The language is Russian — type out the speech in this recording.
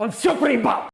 Он все проебал!